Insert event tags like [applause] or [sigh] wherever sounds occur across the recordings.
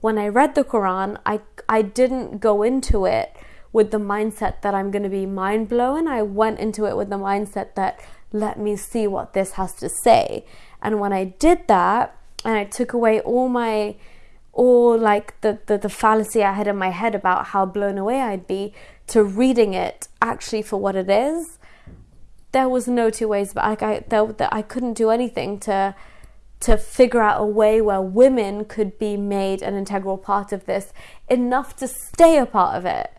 when I read the Quran, I, I didn't go into it with the mindset that I'm going to be mind blown. I went into it with the mindset that let me see what this has to say. And when I did that, and I took away all my all like the, the, the fallacy I had in my head about how blown away I'd be to reading it actually for what it is, there was no two ways But like I there, I couldn't do anything to to figure out a way where women could be made an integral part of this enough to stay a part of it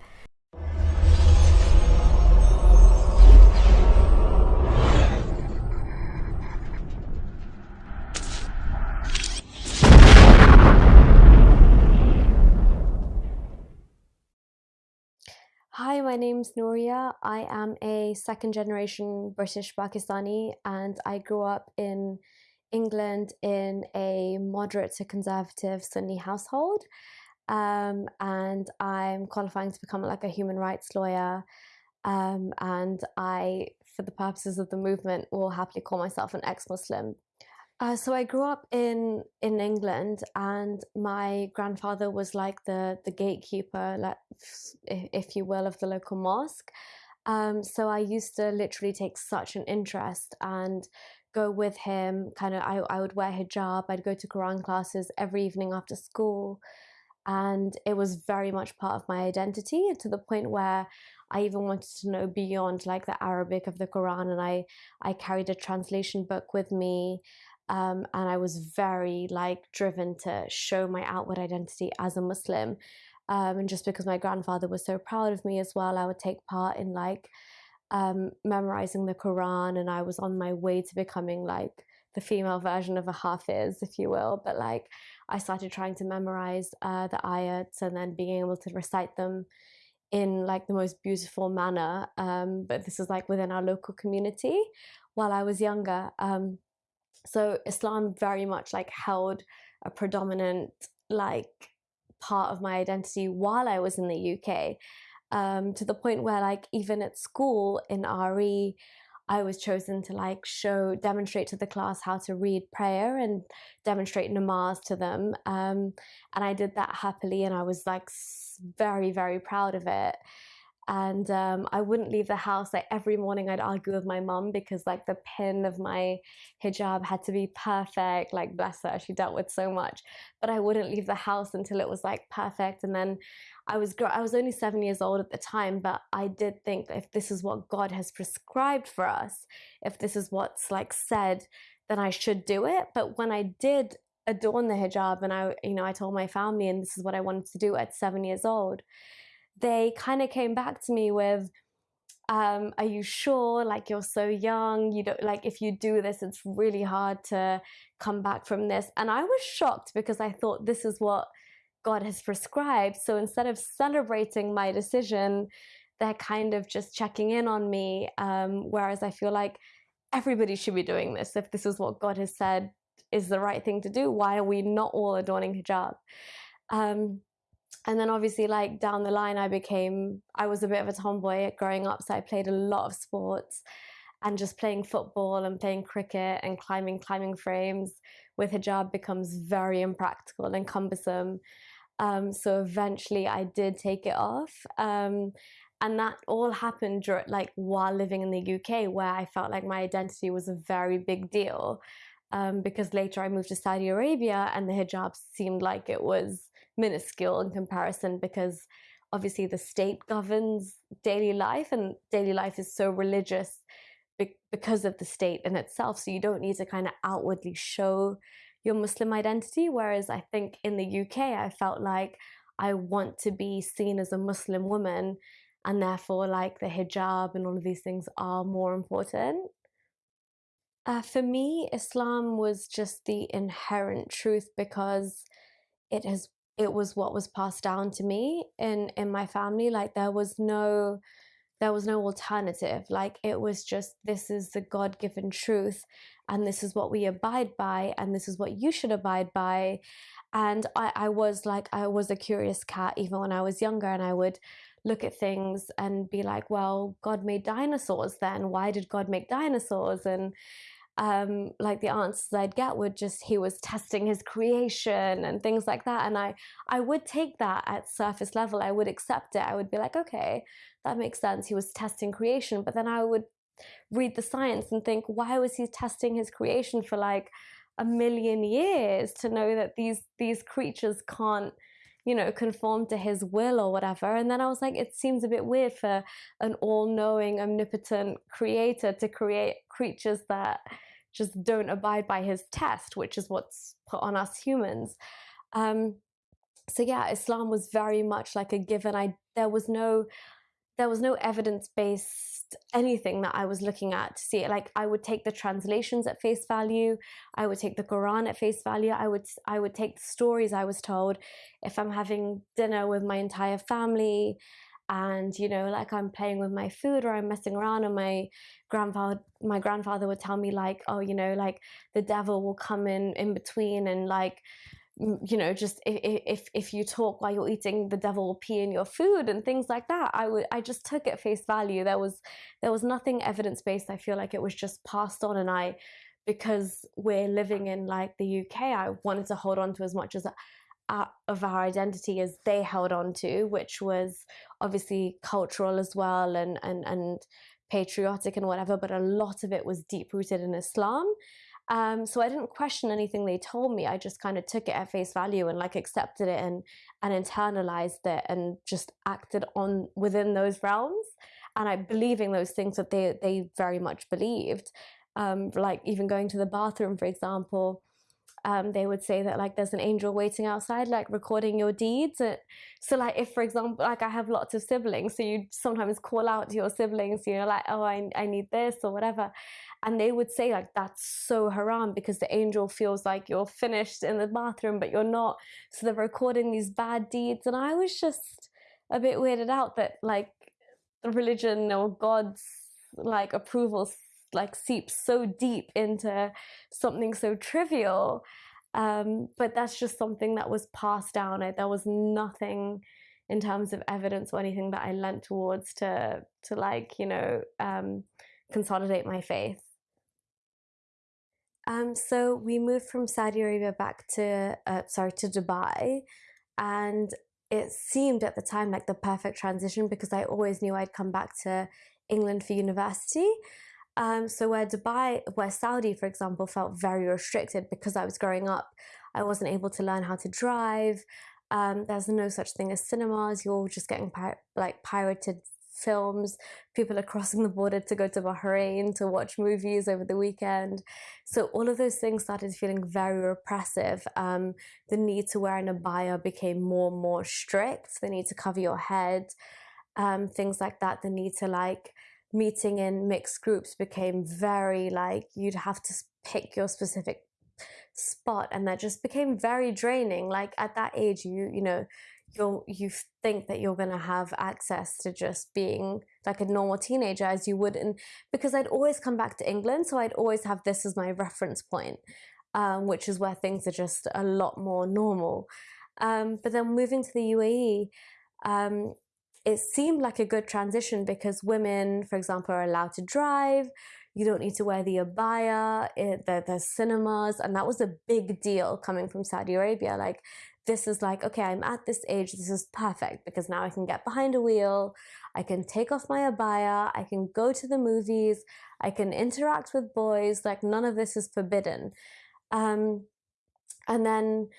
Hi, my name's Nouria. I am a second generation British Pakistani and I grew up in England in a moderate to conservative Sunni household. Um, and I'm qualifying to become like a human rights lawyer. Um, and I, for the purposes of the movement, will happily call myself an ex Muslim uh, so I grew up in in England, and my grandfather was like the the gatekeeper, like if you will, of the local mosque. Um, so I used to literally take such an interest and go with him. Kind of, I I would wear hijab. I'd go to Quran classes every evening after school, and it was very much part of my identity. To the point where I even wanted to know beyond like the Arabic of the Quran, and I I carried a translation book with me. Um, and I was very like driven to show my outward identity as a Muslim. Um, and just because my grandfather was so proud of me as well, I would take part in like um, memorizing the Quran, and I was on my way to becoming like the female version of a Hafiz, if you will. But like I started trying to memorize uh, the ayats and then being able to recite them in like the most beautiful manner. Um, but this is like within our local community while I was younger. Um, so Islam very much like held a predominant like part of my identity while I was in the UK. Um, to the point where like even at school in RE, I was chosen to like show, demonstrate to the class how to read prayer and demonstrate namaz to them. Um, and I did that happily and I was like very, very proud of it and um, I wouldn't leave the house. Like every morning, I'd argue with my mum because like the pin of my hijab had to be perfect. Like bless her, she dealt with so much, but I wouldn't leave the house until it was like perfect. And then I was I was only seven years old at the time, but I did think if this is what God has prescribed for us, if this is what's like said, then I should do it. But when I did adorn the hijab, and I you know I told my family, and this is what I wanted to do at seven years old they kind of came back to me with, um, are you sure? Like you're so young, you don't like if you do this, it's really hard to come back from this. And I was shocked because I thought this is what God has prescribed. So instead of celebrating my decision, they're kind of just checking in on me. Um, whereas I feel like everybody should be doing this. If this is what God has said is the right thing to do, why are we not all adorning hijab? Um, and then obviously like down the line i became i was a bit of a tomboy growing up so i played a lot of sports and just playing football and playing cricket and climbing climbing frames with hijab becomes very impractical and cumbersome. Um, so eventually i did take it off um, and that all happened like while living in the uk where i felt like my identity was a very big deal um, because later i moved to saudi arabia and the hijab seemed like it was minuscule in comparison because obviously the state governs daily life and daily life is so religious because of the state in itself. So you don't need to kind of outwardly show your muslim identity whereas i think in the uk i felt like i want to be seen as a muslim woman and therefore like the hijab and all of these things are more important. Uh, for me islam was just the inherent truth because it has it was what was passed down to me in in my family like there was no there was no alternative. Like it was just this is the god-given truth and this is what we abide by and this is what you should abide by. And I, I was like i was a curious cat even when i was younger and i would look at things and be like well god made dinosaurs then. Why did god make dinosaurs? And um, like the answers I'd get would just he was testing his creation and things like that. And I I would take that at surface level. I would accept it. I would be like, okay, that makes sense. He was testing creation. But then I would read the science and think, why was he testing his creation for like a million years to know that these these creatures can't you know, conform to his will or whatever. And then I was like, it seems a bit weird for an all knowing, omnipotent creator to create creatures that just don't abide by his test, which is what's put on us humans. Um, so yeah, Islam was very much like a given. I there was no there was no evidence based anything that I was looking at to see it. Like I would take the translations at face value. I would take the Quran at face value. I would I would take the stories I was told. If I'm having dinner with my entire family, and you know like i'm playing with my food or i'm messing around and my grandfather my grandfather would tell me like oh you know like the devil will come in in between and like you know just if, if if you talk while you're eating the devil will pee in your food and things like that. I would i just took it face value. There was there was nothing evidence based i feel like it was just passed on and i because we're living in like the uk i wanted to hold on to as much as uh, of our identity as they held on to, which was obviously cultural as well and, and, and patriotic and whatever, but a lot of it was deep rooted in Islam. Um, so I didn't question anything they told me. I just kind of took it at face value and like accepted it and and internalized it and just acted on within those realms. And I believing those things that they they very much believed. Um, like even going to the bathroom, for example, um, they would say that like there's an angel waiting outside, like recording your deeds. So like if, for example, like I have lots of siblings, so you sometimes call out to your siblings, you know, like, oh, I, I need this or whatever. And they would say like, that's so haram because the angel feels like you're finished in the bathroom, but you're not. So they're recording these bad deeds. And I was just a bit weirded out that like the religion or God's like approval like seeps so deep into something so trivial. Um, but that's just something that was passed down. There was nothing in terms of evidence or anything that I lent towards to to like you know um, consolidate my faith. Um, so we moved from Saudi Arabia back to uh, sorry to Dubai, and it seemed at the time like the perfect transition because I always knew I'd come back to England for university. Um, so where Dubai, where Saudi, for example, felt very restricted because I was growing up, I wasn't able to learn how to drive. Um, there's no such thing as cinemas. You're just getting pir- like pirated films. People are crossing the border to go to Bahrain to watch movies over the weekend. So all of those things started feeling very repressive. Um, the need to wear an abaya became more and more strict. The need to cover your head, um, things like that. The need to like meeting in mixed groups became very like you'd have to pick your specific spot and that just became very draining like at that age you you know you you think that you're going to have access to just being like a normal teenager as you would and because I'd always come back to England so I'd always have this as my reference point um, which is where things are just a lot more normal um, but then moving to the UAE um, it seemed like a good transition because women, for example, are allowed to drive. You don't need to wear the abaya. It, there, there's cinemas, and that was a big deal coming from Saudi Arabia. Like, this is like, okay, I'm at this age. This is perfect because now I can get behind a wheel. I can take off my abaya. I can go to the movies. I can interact with boys. Like, none of this is forbidden. Um, and then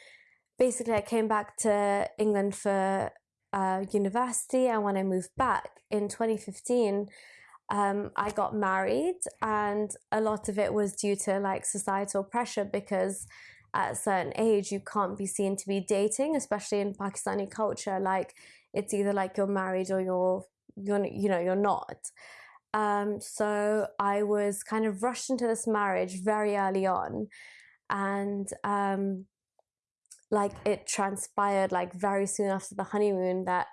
basically, I came back to England for uh, university and when I moved back in 2015, um, I got married, and a lot of it was due to like societal pressure because at a certain age you can't be seen to be dating, especially in Pakistani culture. Like it's either like you're married or you're you're you know you're not. Um, so I was kind of rushed into this marriage very early on, and um, like it transpired like very soon after the honeymoon that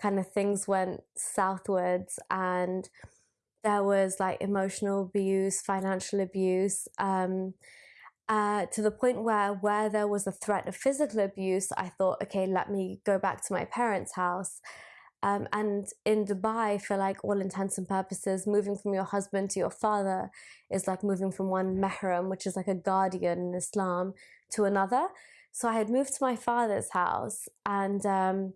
kind of things went southwards and there was like emotional abuse financial abuse um, uh, to the point where where there was a threat of physical abuse i thought okay let me go back to my parents house Um, and in Dubai, for like all intents and purposes, moving from your husband to your father is like moving from one mahram, which is like a guardian in Islam, to another. So I had moved to my father's house and um,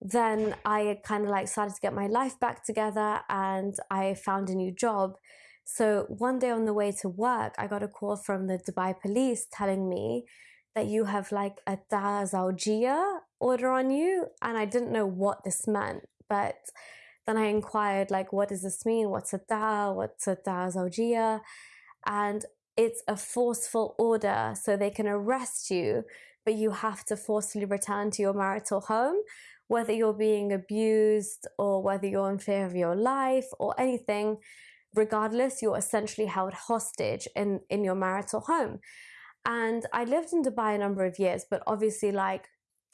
then I kind of like started to get my life back together and I found a new job. So one day on the way to work, I got a call from the Dubai police telling me that you have like a da zawjiyah order on you. And I didn't know what this meant, but then I inquired like, what does this mean? What's a da? What's a da zawjiyah? And it's a forceful order. So they can arrest you, but you have to forcefully return to your marital home whether you're being abused or whether you're in fear of your life or anything, regardless, you're essentially held hostage in, in your marital home. And I lived in Dubai a number of years, but obviously, like,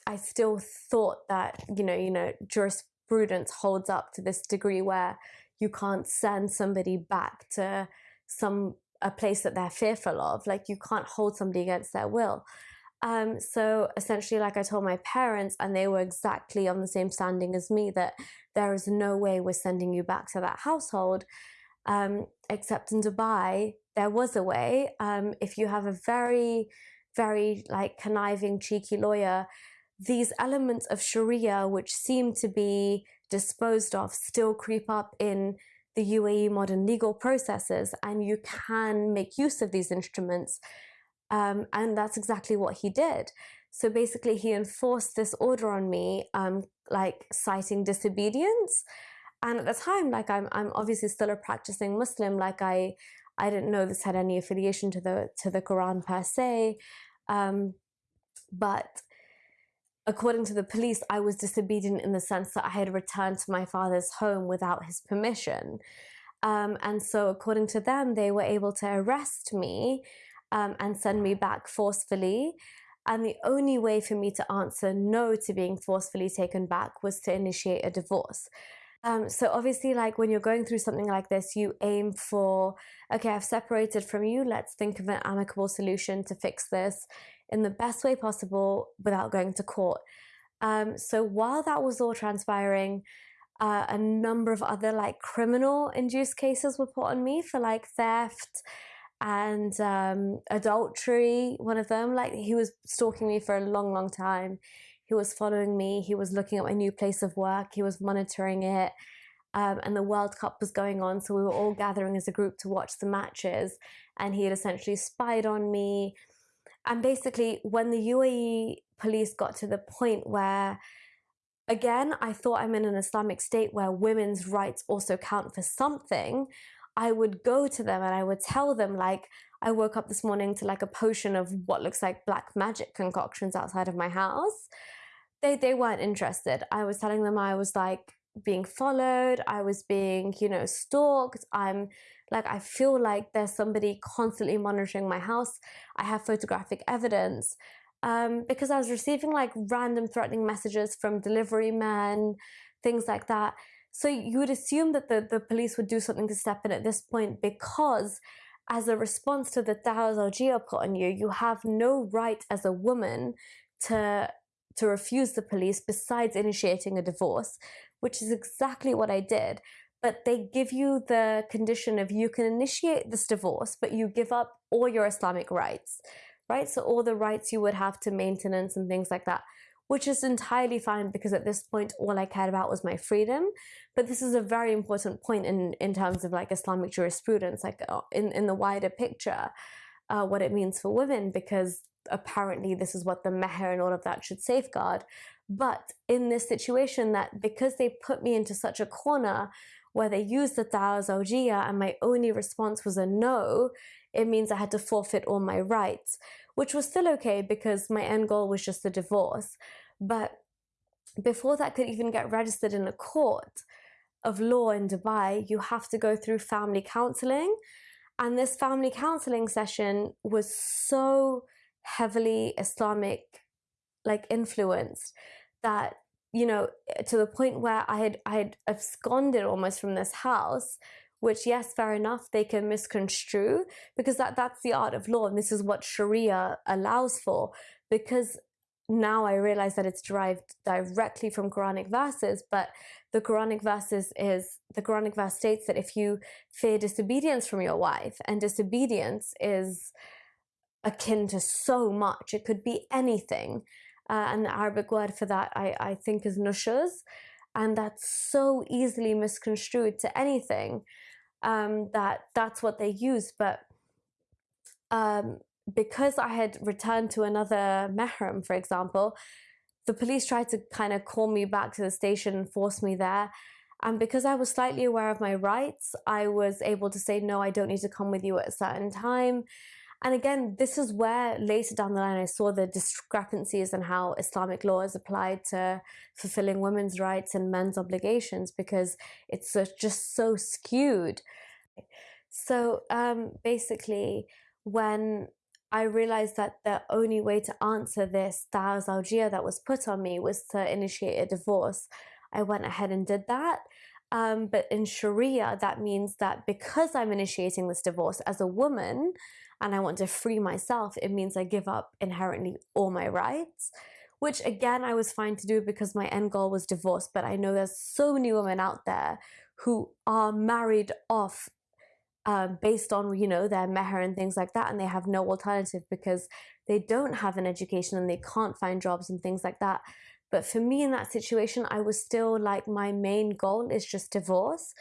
I still thought that, you know, you know, jurisprudence holds up to this degree where you can't send somebody back to some a place that they're fearful of. Like you can't hold somebody against their will. Um, so essentially, like I told my parents, and they were exactly on the same standing as me, that there is no way we're sending you back to that household. Um, except in Dubai, there was a way. Um, if you have a very, very like conniving, cheeky lawyer, these elements of Sharia, which seem to be disposed of, still creep up in the UAE modern legal processes, and you can make use of these instruments um, and that's exactly what he did. So basically, he enforced this order on me, um, like citing disobedience. And at the time, like I'm, I'm obviously still a practicing Muslim. Like I, I didn't know this had any affiliation to the to the Quran per se, um, but according to the police, I was disobedient in the sense that I had returned to my father's home without his permission. Um, and so, according to them, they were able to arrest me um, and send me back forcefully. And the only way for me to answer no to being forcefully taken back was to initiate a divorce. Um, so obviously, like when you're going through something like this, you aim for, okay, I've separated from you. Let's think of an amicable solution to fix this in the best way possible without going to court. Um, so while that was all transpiring, uh, a number of other like criminal induced cases were put on me for like theft, and um, adultery, one of them. Like he was stalking me for a long, long time. He was following me. He was looking at my new place of work. He was monitoring it. Um, and the World Cup was going on, so we were all gathering as a group to watch the matches. And he had essentially spied on me. And basically, when the UAE police got to the point where, again, I thought I'm in an Islamic state where women's rights also count for something. I would go to them and I would tell them like I woke up this morning to like a potion of what looks like black magic concoctions outside of my house. They they weren't interested. I was telling them I was like being followed, I was being, you know, stalked. I'm like I feel like there's somebody constantly monitoring my house. I have photographic evidence. Um, because I was receiving like random threatening messages from delivery men, things like that. So you would assume that the, the police would do something to step in at this point because as a response to the Zawjiyah put on you, you have no right as a woman to to refuse the police besides initiating a divorce, which is exactly what I did. But they give you the condition of you can initiate this divorce, but you give up all your Islamic rights, right? So all the rights you would have to maintenance and things like that which is entirely fine because at this point all I cared about was my freedom. But this is a very important point in, in terms of like Islamic jurisprudence, like uh, in, in the wider picture, uh, what it means for women, because apparently this is what the meher and all of that should safeguard. But in this situation, that because they put me into such a corner where they used the Taha Zawjiyah and my only response was a no, it means I had to forfeit all my rights, which was still okay because my end goal was just a divorce. But before that could even get registered in a court of law in Dubai, you have to go through family counseling. And this family counseling session was so heavily Islamic like influenced that you know eh, to the point where I had I had absconded almost from this house which yes fair enough they can misconstrue because that that's the art of law and this is what sharia allows for because now I realize that it's derived directly from Quranic verses, but the Quranic verses is the Quranic verse states that if you fear disobedience from your wife, and disobedience is akin to so much, it could be anything. Uh, and the Arabic word for that, I, I think, is nushuz. And that's so easily misconstrued to anything um, that that's what they use. But um, because I had returned to another mahram, for example, the police tried to kind of call me back to the station and force me there. And because I was slightly aware of my rights, I was able to say, no, I don't need to come with you at a certain time. And again, this is where later down the line I saw the discrepancies in how Islamic law is applied to fulfilling women's rights and men's obligations because it's just so skewed. So um, basically, when I realized that the only way to answer this Tahar Zawjiyah that was put on me was to initiate a divorce. I went ahead and did that. Um, but in Sharia, that means that because I'm initiating this divorce as a woman and I want to free myself, it means I give up inherently all my rights, which again, I was fine to do because my end goal was divorce. But I know there's so many women out there who are married off um, based on you know their meher and things like that and they have no alternative because they don't have an education and they can't find jobs and things like that but for me in that situation i was still like my main goal is just divorce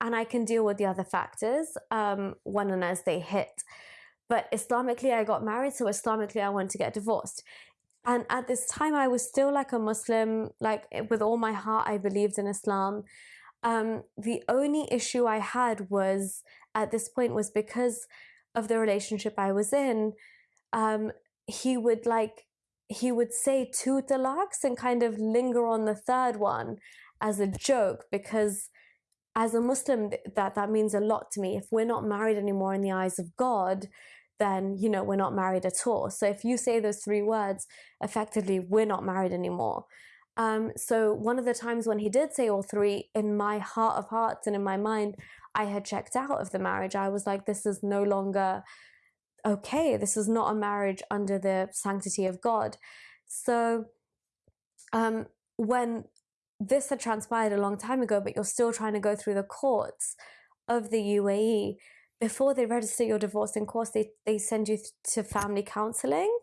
and i can deal with the other factors um, when and as they hit but islamically i got married so islamically i wanted to get divorced and at this time i was still like a muslim like with all my heart i believed in islam um, the only issue I had was at this point was because of the relationship I was in. Um, he would like he would say two talaqs and kind of linger on the third one as a joke because as a Muslim that that means a lot to me. If we're not married anymore in the eyes of God, then you know we're not married at all. So if you say those three words, effectively we're not married anymore. Um, so one of the times when he did say all three, in my heart of hearts and in my mind, I had checked out of the marriage. I was like, this is no longer okay. This is not a marriage under the sanctity of God. So um, when this had transpired a long time ago, but you're still trying to go through the courts of the UAE, before they register your divorce in course, they, they send you to family counseling.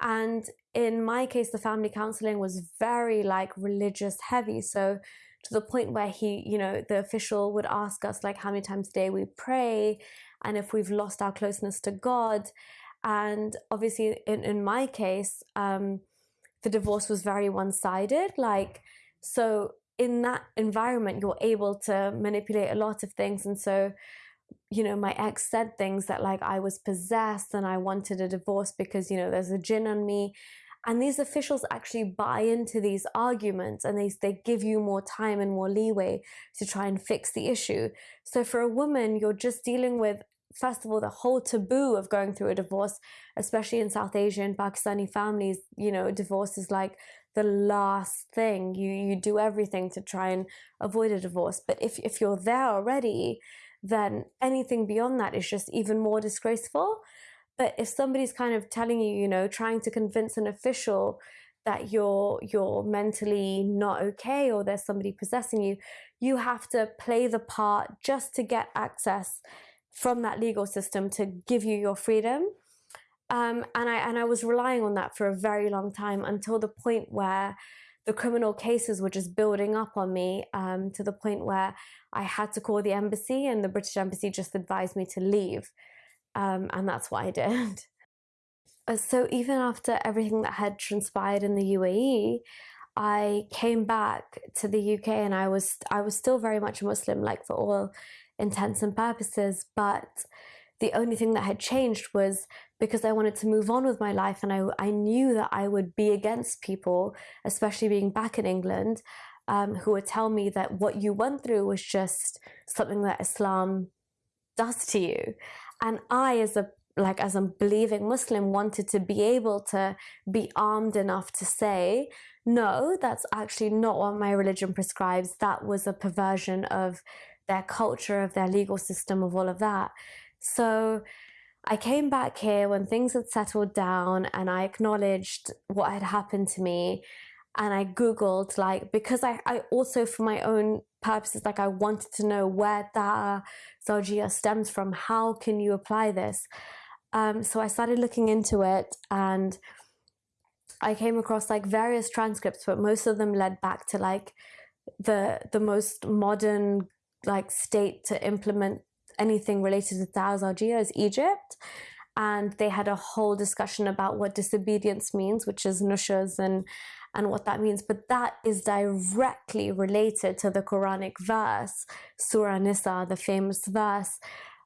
And in my case, the family counseling was very like religious heavy. So to the point where he, you know, the official would ask us like how many times a day we pray and if we've lost our closeness to God. And obviously, in, in my case, um, the divorce was very one sided. Like, so in that environment, you're able to manipulate a lot of things. And so you know, my ex said things that like I was possessed and I wanted a divorce because, you know, there's a jinn on me. And these officials actually buy into these arguments and they, they give you more time and more leeway to try and fix the issue. So for a woman, you're just dealing with, first of all, the whole taboo of going through a divorce, especially in South Asian, Pakistani families, you know, divorce is like the last thing. You, you do everything to try and avoid a divorce. But if, if you're there already, then anything beyond that is just even more disgraceful. But if somebody's kind of telling you, you know, trying to convince an official that you're you're mentally not okay or there's somebody possessing you, you have to play the part just to get access from that legal system to give you your freedom. Um, and I and I was relying on that for a very long time until the point where the criminal cases were just building up on me um, to the point where I had to call the embassy, and the British embassy just advised me to leave. Um, and that's what I did. [laughs] Uh, so, even after everything that had transpired in the UAE, I came back to the UK and I was I was still very much a Muslim, like for all intents and purposes. But the only thing that had changed was because I wanted to move on with my life and I, I knew that I would be against people, especially being back in England, um, who would tell me that what you went through was just something that Islam does to you. And I, as a like as a believing Muslim, wanted to be able to be armed enough to say, no, that's actually not what my religion prescribes. That was a perversion of their culture, of their legal system, of all of that. So I came back here when things had settled down and I acknowledged what had happened to me. And I Googled, like, because I, I also, for my own purposes, like, I wanted to know where that Zawjiyah stems from. How can you apply this? Um, so I started looking into it and I came across like various transcripts, but most of them led back to like the the most modern like state to implement anything related to Zawjiyah is Egypt. And they had a whole discussion about what disobedience means, which is nushuz and and what that means. But that is directly related to the Quranic verse, Surah Nisa, the famous verse,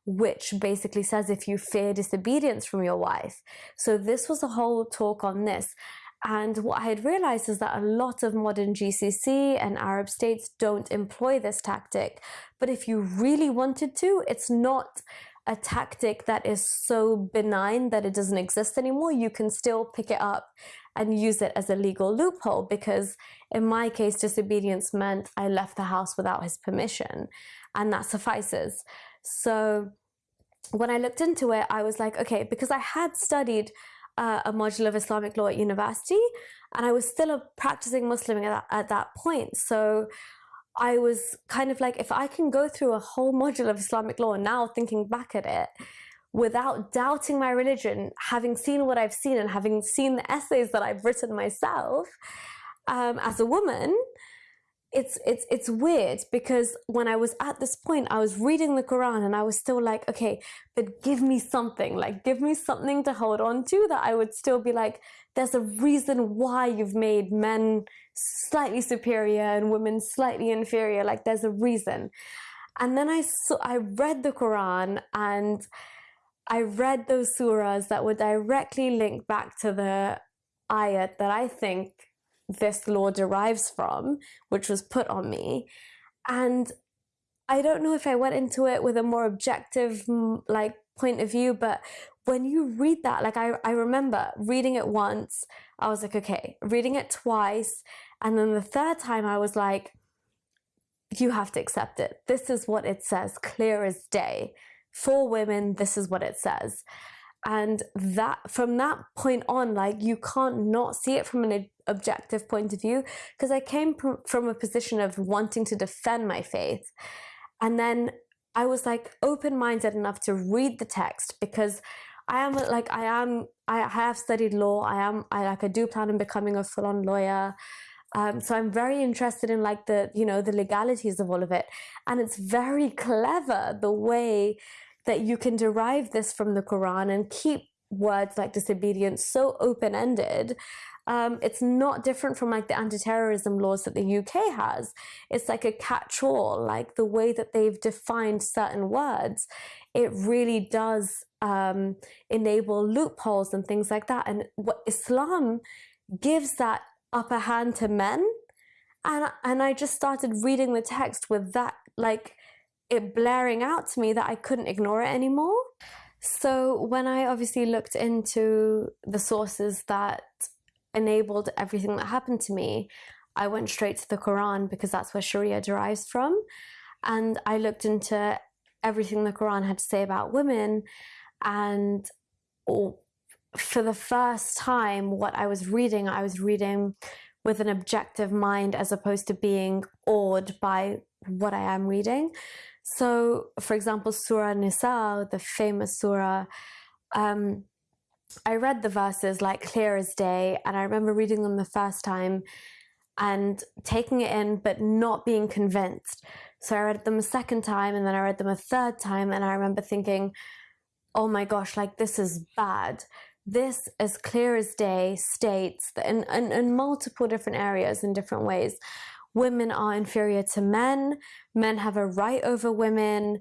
which basically says if you fear disobedience from your wife. So this was a whole talk on this. And what I had realized is that a lot of modern GCC and Arab states don't employ this tactic. But if you really wanted to, it's not a tactic that is so benign that it doesn't exist anymore. You can still pick it up and use it as a legal loophole because in my case, disobedience meant I left the house without his permission and that suffices. So when I looked into it, I was like, okay, because I had studied uh, a module of Islamic law at university, and I was still a practicing Muslim at that, at that point. So I was kind of like, if I can go through a whole module of Islamic law now, thinking back at it, without doubting my religion, having seen what I've seen and having seen the essays that I've written myself um, as a woman, it's it's it's weird because when I was at this point, I was reading the Quran and I was still like, okay, but give me something, like give me something to hold on to that I would still be like, there's a reason why you've made men slightly superior and women slightly inferior. Like there's a reason. And then I saw, I read the Quran and I read those surahs that were directly linked back to the ayat that I think this law derives from, which was put on me. And I don't know if I went into it with a more objective like point of view, but when you read that, like I, I remember reading it once, I was like, okay, reading it twice. And then the third time I was like, you have to accept it. This is what it says, clear as day. For women, this is what it says. And that from that point on, like you can't not see it from an objective point of view because I came from a position of wanting to defend my faith. And then I was like open minded enough to read the text because I am like, I am, I have studied law. I am, I like, I do plan on becoming a full on lawyer. Um, so I'm very interested in like the, you know, the legalities of all of it. And it's very clever the way that you can derive this from the Quran and keep words like disobedience so open ended um, it's not different from like the anti-terrorism laws that the UK has. It's like a catch-all, like the way that they've defined certain words. It really does um, enable loopholes and things like that. And what Islam gives that upper hand to men. And, and I just started reading the text with that, like it blaring out to me that I couldn't ignore it anymore. So when I obviously looked into the sources that enabled everything that happened to me, I went straight to the Quran because that's where Sharia derives from. And I looked into everything the Quran had to say about women. And for the first time, what I was reading, I was reading with an objective mind as opposed to being awed by what I am reading. So, for example, Surah Nisa, the famous surah, um, I read the verses like clear as day, and I remember reading them the first time and taking it in, but not being convinced. So I read them a second time, and then I read them a third time, and I remember thinking, oh my gosh, like this is bad. This, as clear as day, states that in, in, in multiple different areas, in different ways, women are inferior to men, men have a right over women,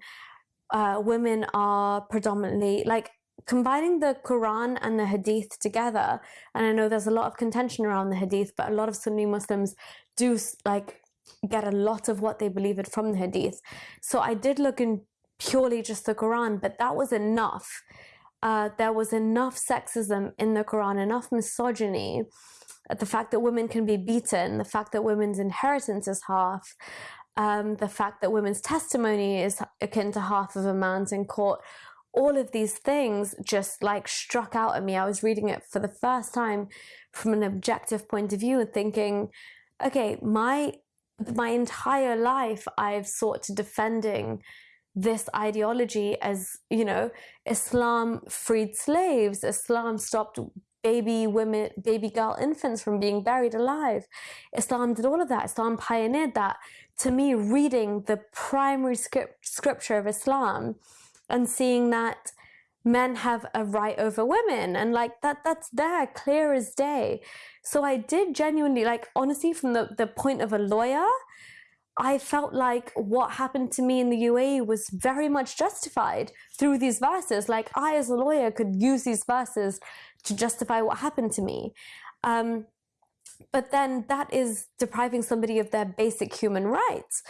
uh, women are predominantly like combining the Quran and the Hadith together, and I know there's a lot of contention around the Hadith, but a lot of Sunni Muslims do like get a lot of what they believe it from the Hadith. So I did look in purely just the Quran, but that was enough. Uh, there was enough sexism in the Quran, enough misogyny, the fact that women can be beaten, the fact that women's inheritance is half, um, the fact that women's testimony is akin to half of a man's in court all of these things just like struck out at me. I was reading it for the first time from an objective point of view and thinking, okay, my my entire life I've sought to defending this ideology as, you know, Islam freed slaves, Islam stopped baby women, baby girl infants from being buried alive. Islam did all of that. Islam pioneered that. To me, reading the primary script, scripture of Islam and seeing that men have a right over women and like that that's there clear as day so i did genuinely like honestly from the, the point of a lawyer i felt like what happened to me in the uae was very much justified through these verses. Like i as a lawyer could use these verses to justify what happened to me. Um, but then that is depriving somebody of their basic human rights.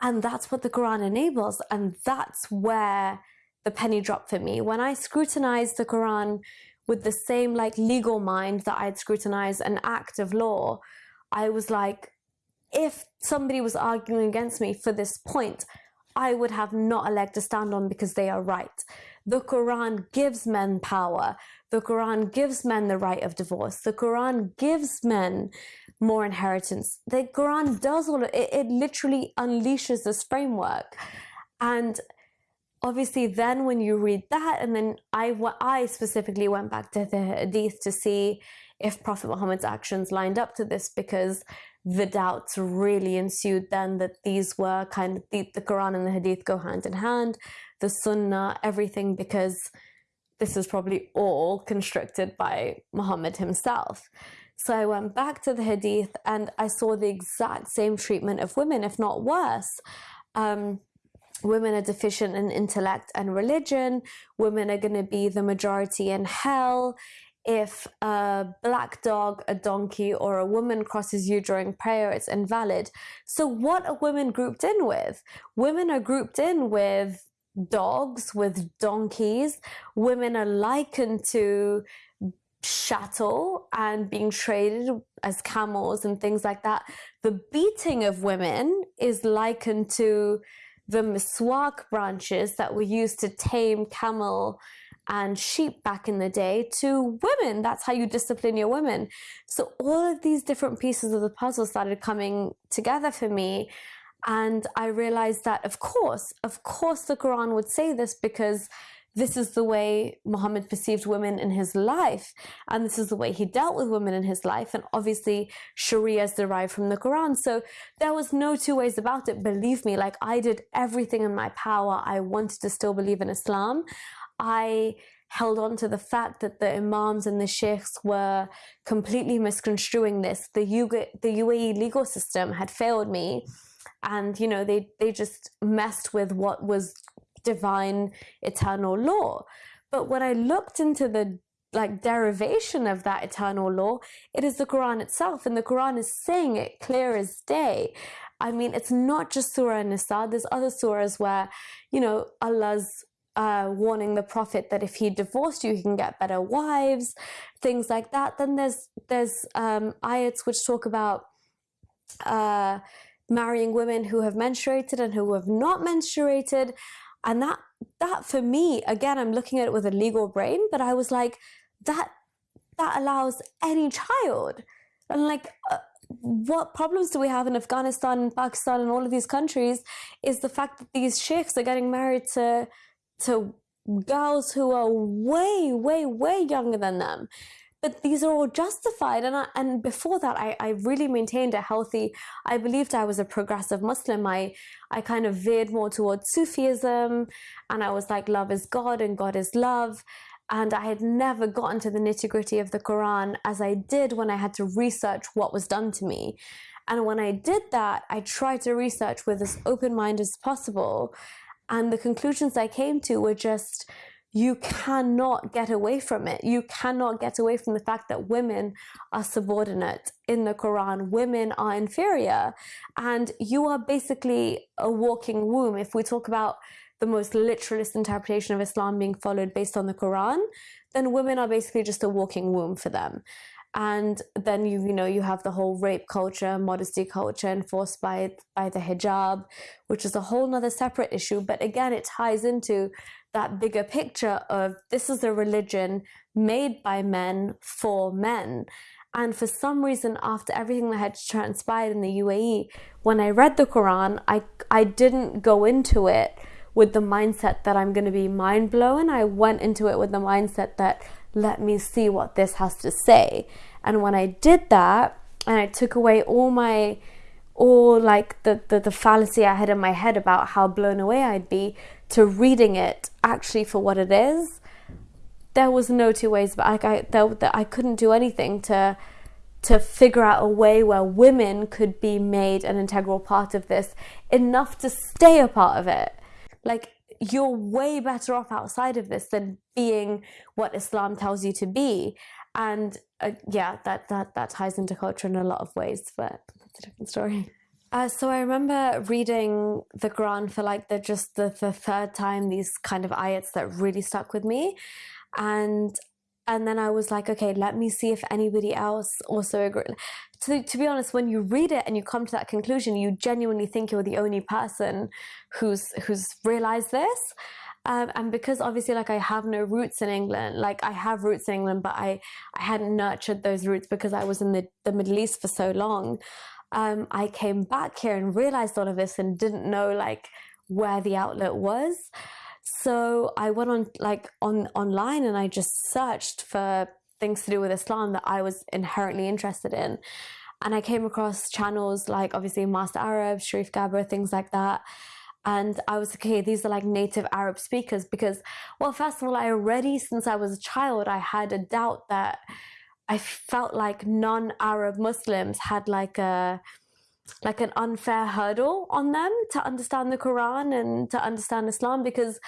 And that's what the quran enables. And that's where the penny dropped for me. When I scrutinized the Quran with the same like legal mind that I'd scrutinized an act of law, I was like, if somebody was arguing against me for this point, I would have not a leg to stand on because they are right. The Quran gives men power. The Quran gives men the right of divorce. The Quran gives men more inheritance. The Quran does all of it. It literally unleashes this framework. And obviously then when you read that and then I, I specifically went back to the hadith to see if Prophet Muhammad's actions lined up to this because the doubts really ensued then that these were kind of the, the Quran and the hadith go hand in hand, the sunnah, everything because this is probably all constructed by Muhammad himself. So I went back to the hadith and I saw the exact same treatment of women, if not worse. Um, women are deficient in intellect and religion, women are going to be the majority in hell. If a black dog, a donkey, or a woman crosses you during prayer, it's invalid. So, what are women grouped in with? Women are grouped in with dogs, with donkeys. Women are likened to chattel and being traded as camels and things like that. The beating of women is likened to the miswak branches that were used to tame camel and sheep back in the day to women. That's how you discipline your women. So all of these different pieces of the puzzle started coming together for me. And I realized that, of course, of course, the Quran would say this because this is the way Muhammad perceived women in his life, and this is the way he dealt with women in his life. And obviously, Sharia is derived from the Quran. So there was no two ways about it. Believe me, like I did everything in my power. I wanted to still believe in Islam. I held on to the fact that the imams and the sheikhs were completely misconstruing this. The, the UAE legal system had failed me and you know they they just messed with what was divine eternal law. But when I looked into the like derivation of that eternal law, it is the Quran itself, and the Quran is saying it clear as day. I mean, it's not just Surah Nisa. There's other surahs where, you know, Allah's uh, warning the Prophet that if he divorced you, he can get better wives, things like that. Then there's there's um, ayats which talk about uh, marrying women who have menstruated and who have not menstruated. And that that for me, again, I'm looking at it with a legal brain, but I was like, that that allows any child. And like, uh, what problems do we have in Afghanistan and Pakistan and all of these countries is the fact that these sheikhs are getting married to to girls who are way, way, way younger than them but these are all justified. And I, and before that, I, I really maintained a healthy. I believed I was a progressive Muslim. I I kind of veered more towards Sufism, and I was like, love is God and God is love. And I had never gotten to the nitty gritty of the Quran as I did when I had to research what was done to me. And when I did that, I tried to research with as open mind as possible. And the conclusions I came to were just you cannot get away from it. You cannot get away from the fact that women are subordinate in the Quran. Women are inferior. And you are basically a walking womb. If we talk about the most literalist interpretation of Islam being followed based on the Quran, then women are basically just a walking womb for them. And then you you know you have the whole rape culture, modesty culture enforced by by the hijab, which is a whole nother separate issue. But again, it ties into that bigger picture of this is a religion made by men for men. And for some reason, after everything that had transpired in the UAE, when I read the Quran, I, I didn't go into it with the mindset that I'm going to be mind blown. I went into it with the mindset that let me see what this has to say. And when I did that, and I took away all my all like the, the, the fallacy I had in my head about how blown away I'd be to reading it actually for what it is, there was no two ways but like I there, I couldn't do anything to to figure out a way where women could be made an integral part of this enough to stay a part of it like you're way better off outside of this than being what Islam tells you to be. And uh, yeah, that, that, that ties into culture in a lot of ways, but that's a different story. Uh, so I remember reading the Quran for like the just the, the third time, these kind of ayats that really stuck with me. And and then I was like, okay, let me see if anybody else also agree. To, to be honest, when you read it and you come to that conclusion, you genuinely think you're the only person who's who's realized this. Um, and because obviously like I have no roots in England, like I have roots in England, but I, I hadn't nurtured those roots because I was in the, the Middle East for so long. Um, I came back here and realized all of this and didn't know like where the outlet was. So I went on like on online and I just searched for things to do with Islam that I was inherently interested in. And I came across channels like obviously Masked Arab, Sharif Gaber, things like that. And I was okay, these are like native Arab speakers because, well, first of all, I already, since I was a child, I had a doubt that I felt like non Arab Muslims had like a, like an unfair hurdle on them to understand the Quran and to understand Islam because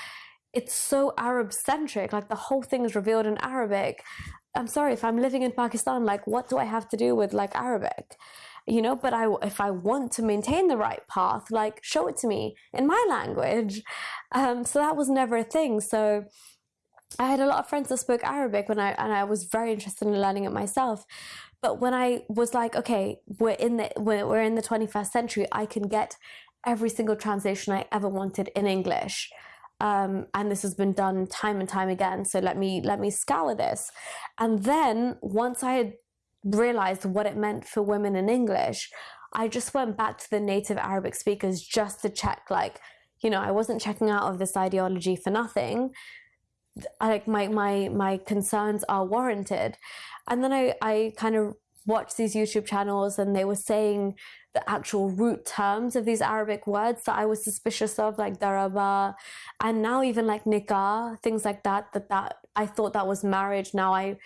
it's so Arab centric. Like the whole thing is revealed in Arabic. I'm sorry if I'm living in Pakistan. Like, what do I have to do with like Arabic? You know, but I if I want to maintain the right path, like show it to me in my language. Um, so that was never a thing. So I had a lot of friends that spoke Arabic when I and I was very interested in learning it myself. But when I was like, okay, we're in the we're in the 21st century, I can get every single translation I ever wanted in English. Um, and this has been done time and time again. So let me let me scour this. And then once I had realized what it meant for women in English, I just went back to the native Arabic speakers just to check, like, you know, I wasn't checking out of this ideology for nothing. Like my my my concerns are warranted. And then I, I kind of watched these YouTube channels and they were saying the actual root terms of these Arabic words that I was suspicious of, like daraba, and now even like nikah, things like that, that that I thought that was marriage. Now I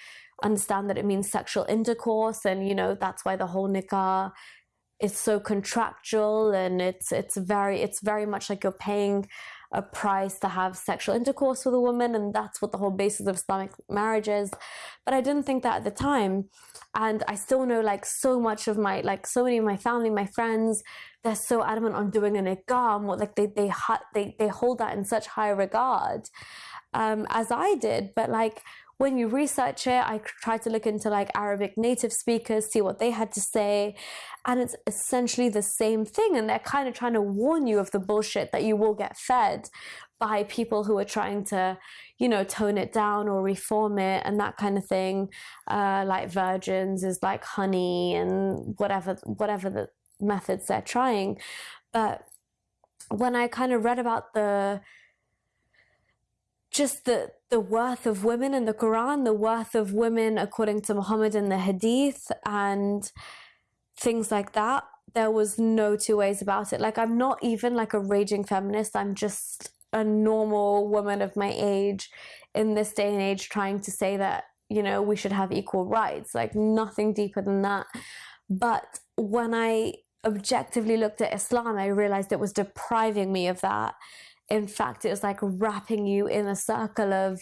understand that it means sexual intercourse, and you know that's why the whole nikah is so contractual and it's it's very it's very much like you're paying a price to have sexual intercourse with a woman, and that's what the whole basis of Islamic marriage is. But I didn't think that at the time, and I still know like so much of my like so many of my family, my friends, they're so adamant on doing an nikah, what like they they they they hold that in such high regard, um, as I did. But like when you research it, I tried to look into like Arabic native speakers, see what they had to say, and it's essentially the same thing. And they're kind of trying to warn you of the bullshit that you will get fed by people who are trying to, you know, tone it down or reform it and that kind of thing. Uh, like virgins is like honey and whatever, whatever the methods they're trying. But when I kind of read about the just the the worth of women in the Quran, the worth of women according to Muhammad in the Hadith, and things like that. There was no two ways about it. Like I'm not even like a raging feminist. I'm just a normal woman of my age in this day and age trying to say that you know we should have equal rights. Like nothing deeper than that. But when I objectively looked at Islam, I realized it was depriving me of that in fact, it was like wrapping you in a circle of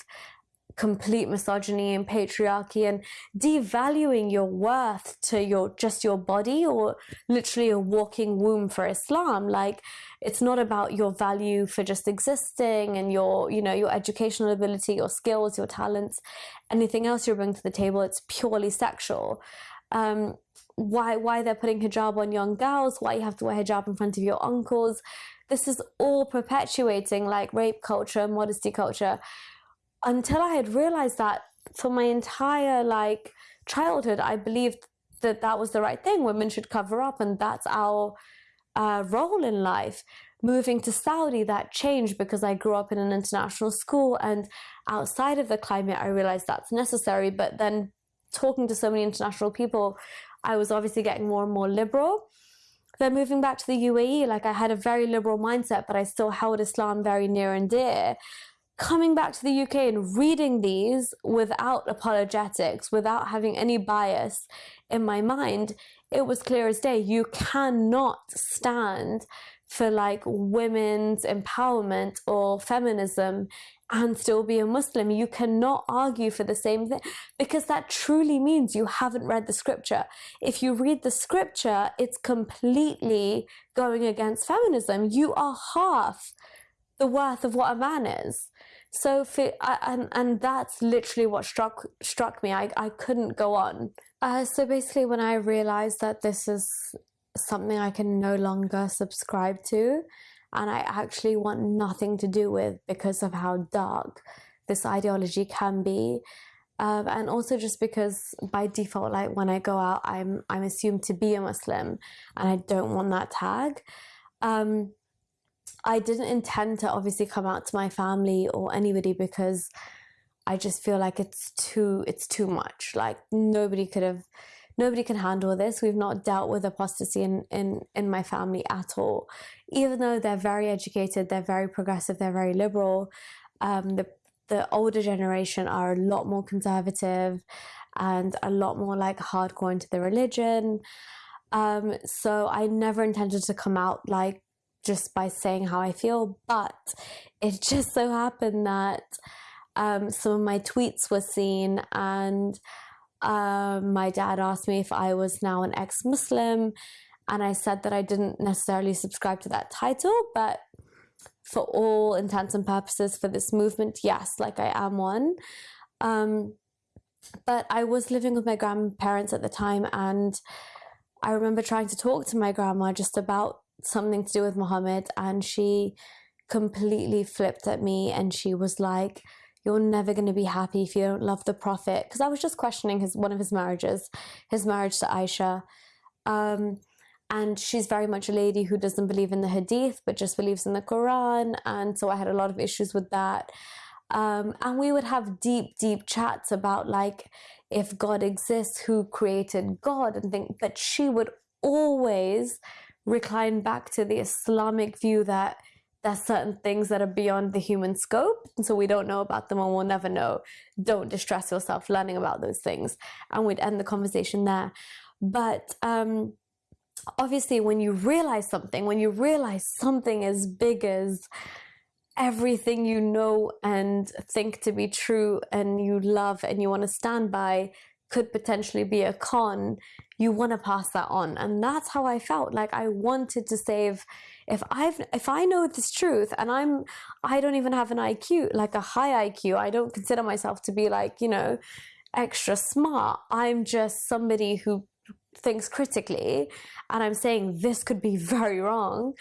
complete misogyny and patriarchy and devaluing your worth to your just your body or literally a walking womb for Islam like it's not about your value for just existing and your you know your educational ability your skills your talents anything else you bring to the table it's purely sexual um, why why they're putting hijab on young girls, why you have to wear hijab in front of your uncles. This is all perpetuating like rape culture, modesty culture. Until I had realized that for my entire like childhood, I believed that that was the right thing. Women should cover up, and that's our uh, role in life. Moving to Saudi, that changed because I grew up in an international school, and outside of the climate, I realized that's necessary. But then, talking to so many international people, I was obviously getting more and more liberal. Then moving back to the UAE, like I had a very liberal mindset, but I still held Islam very near and dear. Coming back to the UK and reading these without apologetics, without having any bias in my mind, it was clear as day. You cannot stand for like women's empowerment or feminism and still be a Muslim. You cannot argue for the same thing because that truly means you haven't read the scripture. If you read the scripture, it's completely going against feminism. You are half the worth of what a man is. So for, and and that's literally what struck struck me. I I couldn't go on. Uh, so basically, when I realized that this is something I can no longer subscribe to, and I actually want nothing to do with because of how dark this ideology can be. Um, and also just because by default, like when I go out, I'm I'm assumed to be a Muslim, and I don't want that tag. Um, I didn't intend to obviously come out to my family or anybody because I just feel like it's too it's too much. Like nobody could have nobody can handle this. We've not dealt with apostasy in, in, in my family at all. Even though they're very educated, they're very progressive, they're very liberal, um, the, the older generation are a lot more conservative and a lot more like hardcore into the religion. Um, so I never intended to come out like just by saying how I feel, but it [laughs] just so happened that um, some of my tweets were seen and um, my dad asked me if I was now an ex Muslim, and I said that I didn't necessarily subscribe to that title, but for all intents and purposes for this movement, yes, like I am one. Um, but I was living with my grandparents at the time, and I remember trying to talk to my grandma just about something to do with Muhammad, and she completely flipped at me and she was like, you're never going to be happy if you don't love the prophet. Because i was just questioning his one of his marriages his marriage to aisha. Um, and she's very much a lady who doesn't believe in the hadith but just believes in the quran. And so i had a lot of issues with that. Um, and we would have deep deep chats about like if god exists who created god and think but she would always recline back to the islamic view that there's certain things that are beyond the human scope and so we don't know about them and we'll never know. Don't distress yourself learning about those things. And we'd end the conversation there. But um, obviously when you realize something when you realize something as big as everything you know and think to be true and you love and you want to stand by could potentially be a con you want to pass that on. And that's how i felt. Like i wanted to save if i've if i know this truth and i'm i don't even have an iq like a high iq i don't consider myself to be like you know extra smart i'm just somebody who thinks critically and i'm saying this could be [laughs] very wrong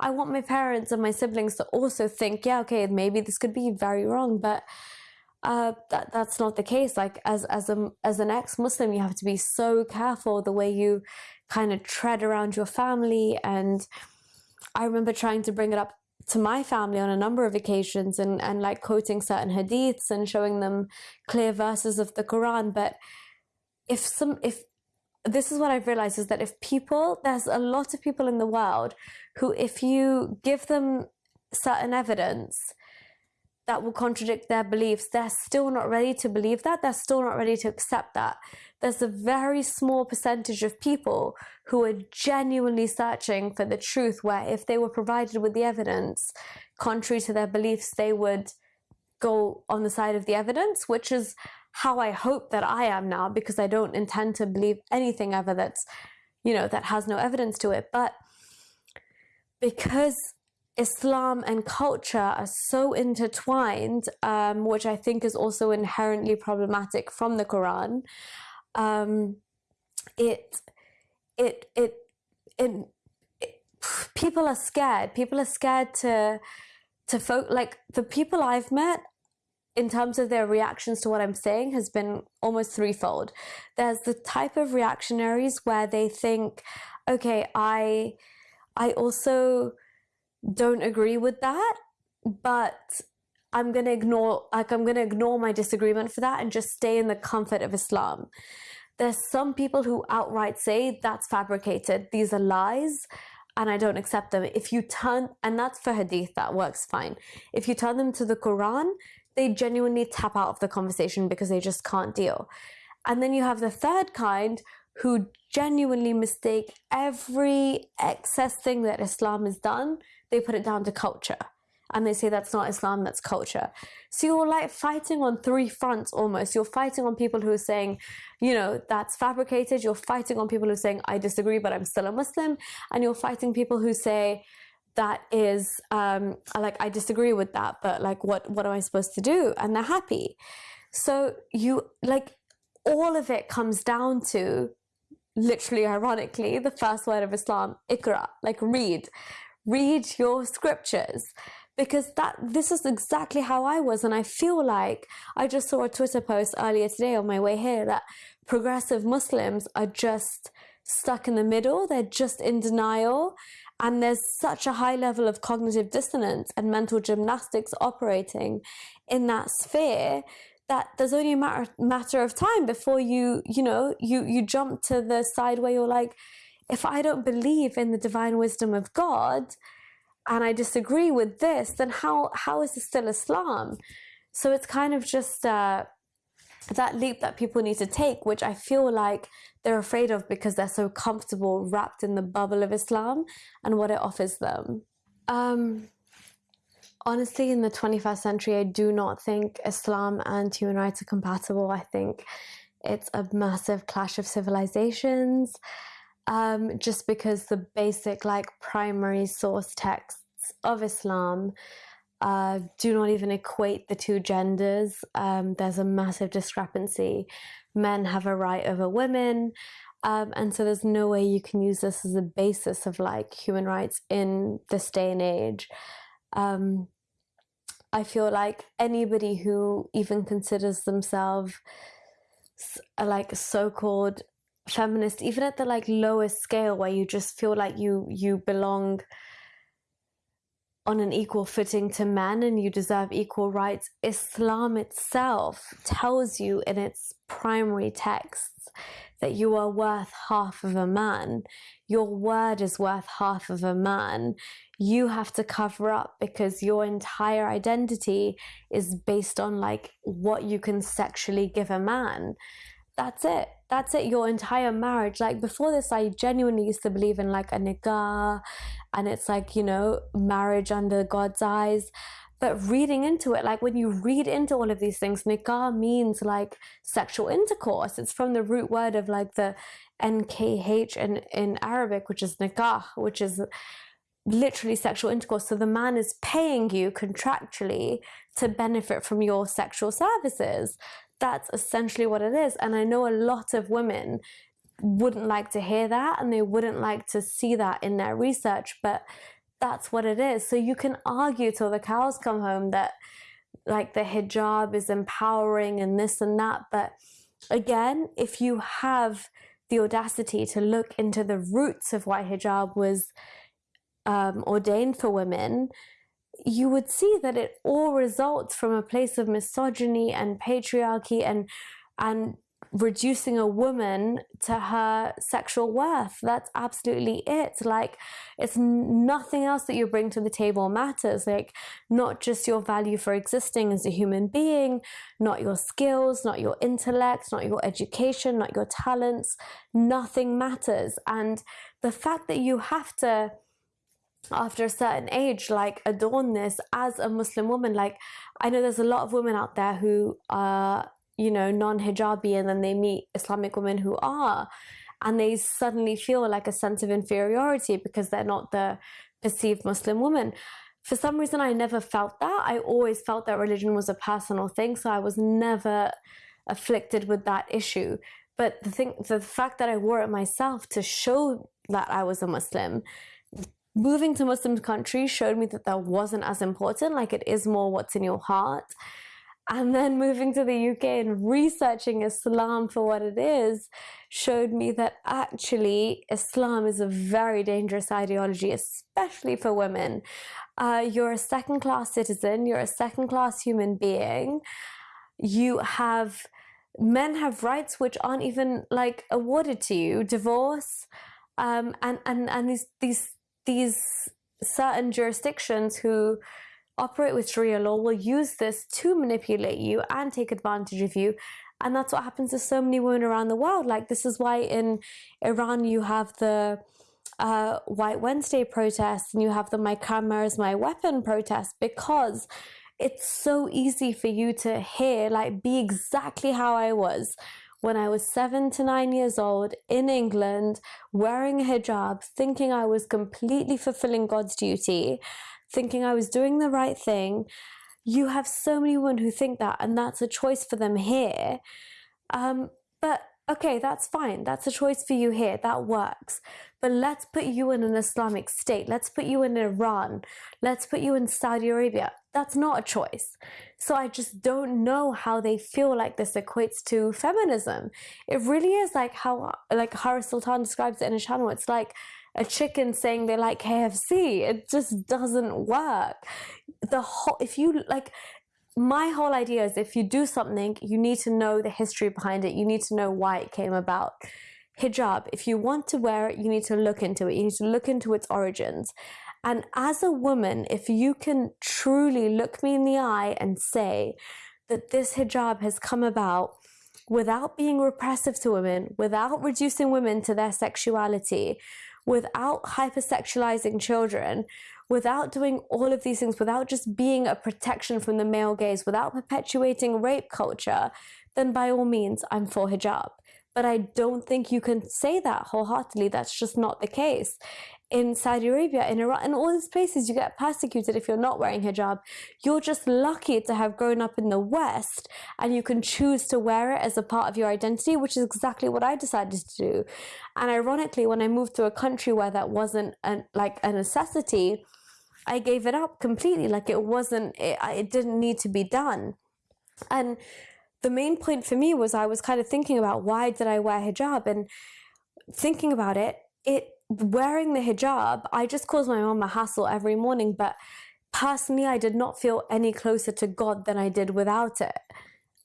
i want my parents and my siblings to also think yeah okay maybe this could be very wrong but uh, that that's not the case. Like as as a as an ex Muslim, you have to be so careful the way you kind of tread around your family. And I remember trying to bring it up to my family on a number of occasions and and like quoting certain hadiths and showing them clear verses of the Quran. But if some if this is what I've realized is that if people there's a lot of people in the world who if you give them certain evidence that will contradict their beliefs, they're still not ready to believe that. They're still not ready to accept that. There's a very small percentage of people who are genuinely searching for the truth, where if they were provided with the evidence contrary to their beliefs, they would go on the side of the evidence, which is how I hope that I am now, because I don't intend to believe anything ever that's, you know, that has no evidence to it. But because Islam and culture are so intertwined, um, which I think is also inherently problematic from the Quran. Um, it it it it, it people are scared. People are scared to to folk like the people I've met in terms of their reactions to what I'm saying has been almost threefold. There's the type of reactionaries where they think, okay, I I also don't agree with that, but I'm going to ignore like I'm going to ignore my disagreement for that and just stay in the comfort of Islam. There's some people who outright say that's fabricated. These are lies and I don't accept them. If you turn, and that's for hadith, that works fine. If you turn them to the Quran, they genuinely tap out of the conversation because they just can't deal. And then you have the third kind who genuinely mistake every excess thing that Islam has done, they put it down to culture. And they say that's not Islam, that's culture. So you're like fighting on three fronts almost. You're fighting on people who are saying, you know, that's fabricated. You're fighting on people who are saying, I disagree, but I'm still a Muslim. And you're fighting people who say, that is um, like I disagree with that, but like what what am I supposed to do? And they're happy. So you like all of it comes down to literally ironically the first word of Islam, ikra, like read. Read your scriptures. Because that this is exactly how I was, and I feel like I just saw a Twitter post earlier today on my way here that progressive Muslims are just stuck in the middle. They're just in denial and there's such a high level of cognitive dissonance and mental gymnastics operating in that sphere that there's only a matter, matter of time before you, you know, you, you jump to the side where you're like, if I don't believe in the divine wisdom of God and I disagree with this, then how, how is this still Islam? So it's kind of just uh, that leap that people need to take, which I feel like they're afraid of because they're so comfortable wrapped in the bubble of Islam and what it offers them. Um, honestly, in the 21st century, I do not think Islam and human rights are compatible. I think it's a massive clash of civilizations. Um, just because the basic, like, primary source texts of Islam uh, do not even equate the two genders. Um, there's a massive discrepancy. Men have a right over women. Um, and so there's no way you can use this as a basis of like human rights in this day and age. Um, I feel like anybody who even considers themselves like so-called feminist, even at the like lowest scale where you just feel like you you belong on an equal footing to men and you deserve equal rights. Islam itself tells you in its primary texts that you are worth half of a man. Your word is worth half of a man. You have to cover up because your entire identity is based on like what you can sexually give a man. That's it that's it your entire marriage. Like before this i genuinely used to believe in like a nikah and it's like you know marriage under god's eyes. But reading into it like when you read into all of these things nikah means like sexual intercourse. It's from the root word of like the nkh in in arabic which is nikah which is literally sexual intercourse. So the man is paying you contractually to benefit from your sexual services that's essentially what it is. And I know a lot of women wouldn't like to hear that and they wouldn't like to see that in their research, but that's what it is. So you can argue till the cows come home that like the hijab is empowering and this and that. But again, if you have the audacity to look into the roots of why hijab was um, ordained for women, you would see that it all results from a place of misogyny and patriarchy and and reducing a woman to her sexual worth. That's absolutely it. Like, it's nothing else that you bring to the table matters. Like, not just your value for existing as a human being, not your skills, not your intellect, not your education, not your talents. Nothing matters. And the fact that you have to after a certain age like adorn this as a muslim woman. Like i know there's a lot of women out there who are you know non-hijabi and then they meet islamic women who are and they suddenly feel like a sense of inferiority because they're not the perceived muslim woman. For some reason i never felt that. I always felt that religion was a personal thing so i was never afflicted with that issue. But the thing, the fact that I wore it myself to show that I was a Muslim, moving to Muslim countries showed me that that wasn't as important. Like it is more what's in your heart. And then moving to the UK and researching Islam for what it is showed me that actually Islam is a very dangerous ideology, especially for women. Uh, you're a second class citizen, you're a second class human being. You have men have rights which aren't even like awarded to you divorce um, and and and these these these certain jurisdictions who operate with sharia law will use this to manipulate you and take advantage of you. And that's what happens to so many women around the world. Like this is why in iran you have the uh, white wednesday protests and you have the my camera is my weapon protests because it's so easy for you to hear, like, be exactly how I was when I was seven to nine years old in England, wearing a hijab, thinking I was completely fulfilling God's duty, thinking I was doing the right thing. You have so many women who think that, and that's a choice for them here. Um, but okay, that's fine. That's a choice for you here. That works. But let's put you in an Islamic state. Let's put you in Iran. Let's put you in Saudi Arabia. That's not a choice. So I just don't know how they feel like this equates to feminism. It really is like how like Harris Sultan describes it in his channel. It's like a chicken saying they like KFC. It just doesn't work. The whole if you like my whole idea is if you do something, you need to know the history behind it. You need to know why it came about. Hijab, if you want to wear it, you need to look into it. You need to look into its origins. And as a woman, if you can truly look me in the eye and say that this hijab has come about without being repressive to women, without reducing women to their sexuality, without hypersexualizing children, without doing all of these things, without just being a protection from the male gaze, without perpetuating rape culture, then by all means, I'm for hijab. But I don't think you can say that wholeheartedly. That's just not the case. In Saudi Arabia, in Iran, in all these places, you get persecuted if you're not wearing hijab. You're just lucky to have grown up in the West and you can choose to wear it as a part of your identity, which is exactly what I decided to do. And ironically, when I moved to a country where that wasn't an, like a necessity, I gave it up completely. Like it wasn't, it, it didn't need to be done. And the main point for me was I was kind of thinking about why did I wear hijab and thinking about it, it wearing the hijab, I just caused my mom a hassle every morning, but personally I did not feel any closer to God than I did without it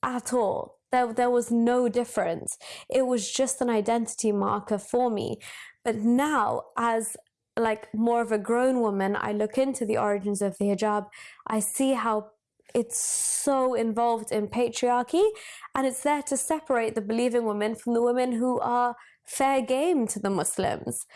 at all. There, there was no difference. It was just an identity marker for me. But now, as like more of a grown woman, I look into the origins of the hijab. I see how it's so involved in patriarchy and it's there to separate the believing women from the women who are fair game to the Muslims.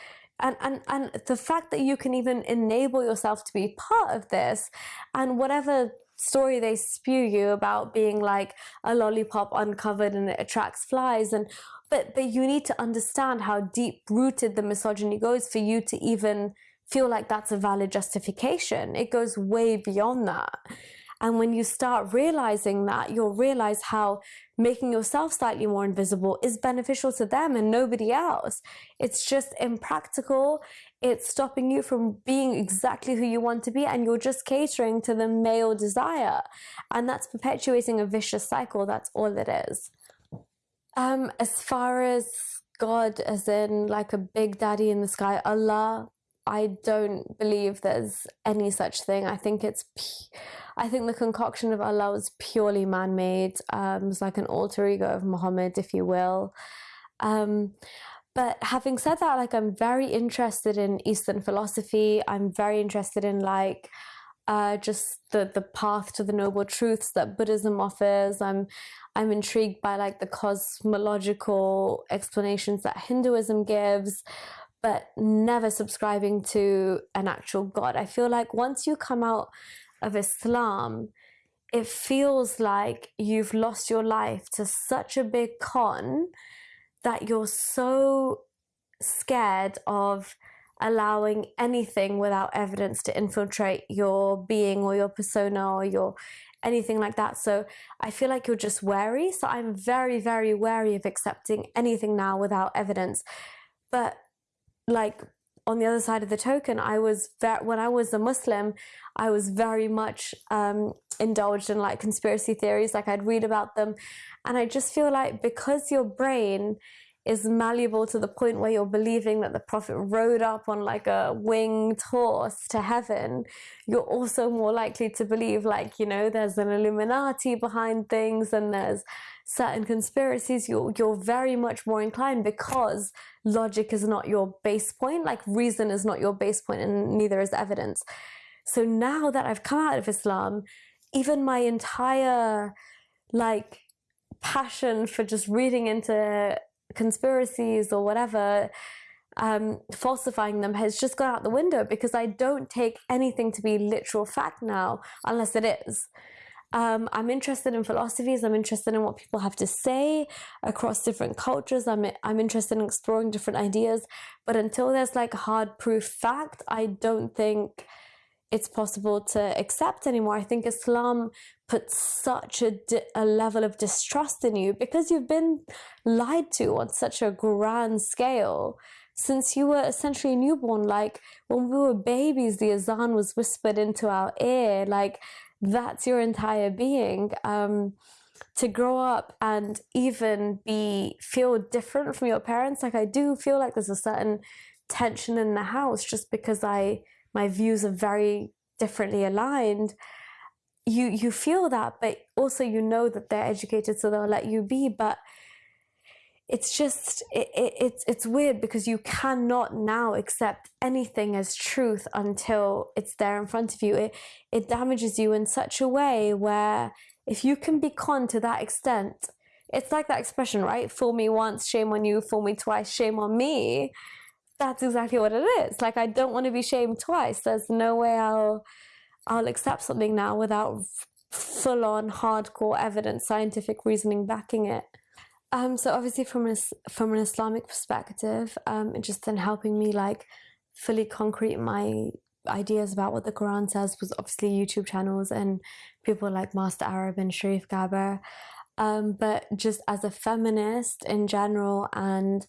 And, and, and the fact that you can even enable yourself to be part of this and whatever story they spew you about being like a lollipop uncovered and it attracts flies and but but you need to understand how deep rooted the misogyny goes for you to even feel like that's a valid justification it goes way beyond that and when you start realizing that, you'll realize how making yourself slightly more invisible is beneficial to them and nobody else. It's just impractical. It's stopping you from being exactly who you want to be, and you're just catering to the male desire. And that's perpetuating a vicious cycle. That's all it is. Um, as far as God, as in like a big daddy in the sky, Allah, I don't believe there's any such thing. I think it's. I think the concoction of Allah was purely man made. Um, it's like an alter ego of Muhammad, if you will. Um, but having said that, like I'm very interested in Eastern philosophy. I'm very interested in like uh, just the the path to the noble truths that Buddhism offers. I'm I'm intrigued by like the cosmological explanations that Hinduism gives, but never subscribing to an actual God. I feel like once you come out of Islam, it feels like you've lost your life to such a big con that you're so scared of allowing anything without evidence to infiltrate your being or your persona or your anything like that. So I feel like you're just wary. So I'm very, very wary of accepting anything now without evidence. But like on the other side of the token, I was when I was a Muslim, I was very much um, indulged in like conspiracy theories. Like I'd read about them, and I just feel like because your brain is malleable to the point where you're believing that the prophet rode up on like a winged horse to heaven, you're also more likely to believe like, you know, there's an Illuminati behind things and there's certain conspiracies. You're, you're very much more inclined because logic is not your base point, like reason is not your base point and neither is evidence. So now that I've come out of Islam, even my entire like passion for just reading into conspiracies or whatever, um, falsifying them has just gone out the window because I don't take anything to be literal fact now unless it is. Um, I'm interested in philosophies. I'm interested in what people have to say across different cultures. I'm I'm interested in exploring different ideas. But until there's like hard proof fact, I don't think it's possible to accept anymore. I think Islam puts such a, a level of distrust in you because you've been lied to on such a grand scale since you were essentially newborn. Like when we were babies, the azan was whispered into our ear. Like that's your entire being. Um, to grow up and even be feel different from your parents, like I do feel like there's a certain tension in the house just because I my views are very differently aligned you you feel that but also you know that they're educated so they'll let you be but it's just it, it, it's it's weird because you cannot now accept anything as truth until it's there in front of you it it damages you in such a way where if you can be con to that extent it's like that expression right fool me once shame on you fool me twice shame on me that's exactly what it is. Like I don't want to be shamed twice. There's no way I'll I'll accept something now without full on hardcore evidence, scientific reasoning backing it. Um, so obviously from an from an Islamic perspective, um, just in helping me like fully concrete my ideas about what the Quran says was obviously YouTube channels and people like Masked Arab and Sharif Gaber. Um, but just as a feminist in general and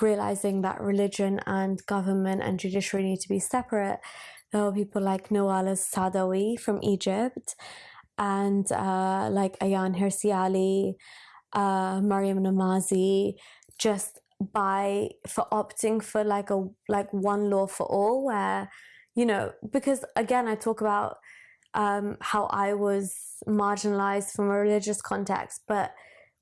realizing that religion and government and judiciary need to be separate, were people like Nawal al-Saadawi from Egypt and uh, like Ayaan Hirsi Ali, uh, Maryam Namazie, just by for opting for like a like one law for all where you know because again I talk about um, how I was marginalized from a religious context but